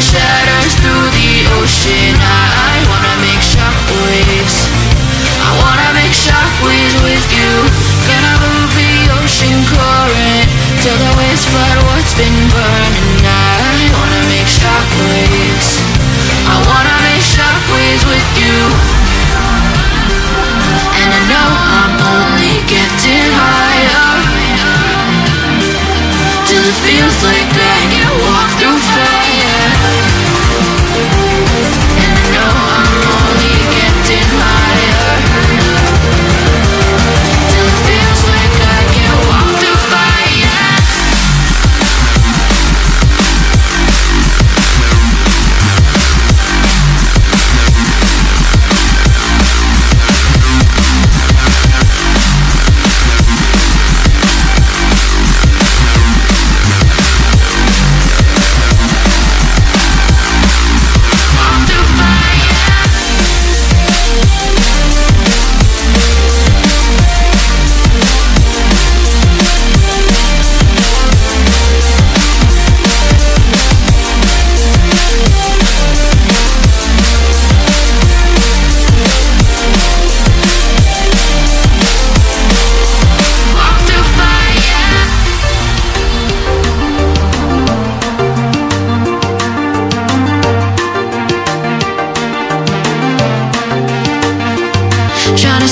share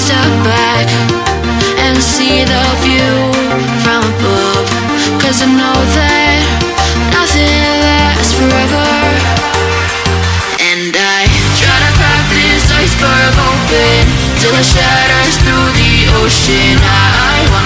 step back and see the view from above. Cause I know that nothing lasts forever. And I try to crack this iceberg open till it shatters through the ocean. I, I wanna.